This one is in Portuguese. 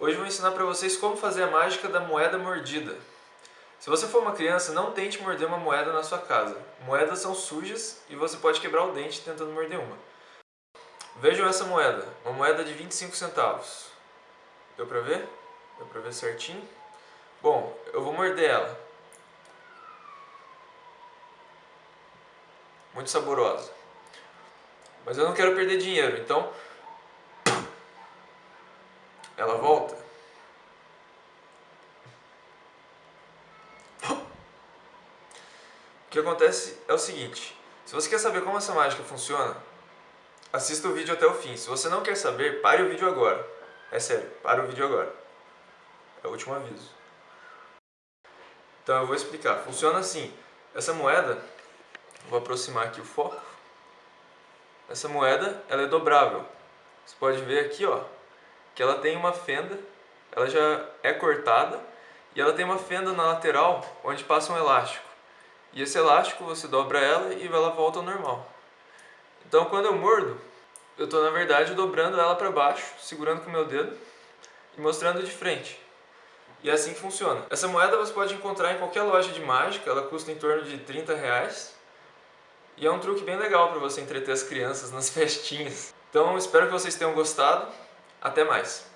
Hoje vou ensinar para vocês como fazer a mágica da moeda mordida. Se você for uma criança, não tente morder uma moeda na sua casa. Moedas são sujas e você pode quebrar o dente tentando morder uma. Vejam essa moeda, uma moeda de 25 centavos. Deu pra ver? Deu pra ver certinho? Bom, eu vou morder ela. Muito saborosa. Mas eu não quero perder dinheiro, então... Ela volta. O que acontece é o seguinte, se você quer saber como essa mágica funciona, assista o vídeo até o fim. Se você não quer saber, pare o vídeo agora. É sério, pare o vídeo agora. É o último aviso. Então eu vou explicar. Funciona assim. Essa moeda, vou aproximar aqui o foco. Essa moeda, ela é dobrável. Você pode ver aqui, ó, que ela tem uma fenda, ela já é cortada e ela tem uma fenda na lateral onde passa um elástico. E esse elástico você dobra ela e ela volta ao normal. Então quando eu mordo, eu estou na verdade dobrando ela para baixo, segurando com o meu dedo e mostrando de frente. E é assim que funciona. Essa moeda você pode encontrar em qualquer loja de mágica, ela custa em torno de 30 reais. E é um truque bem legal para você entreter as crianças nas festinhas. Então espero que vocês tenham gostado. Até mais!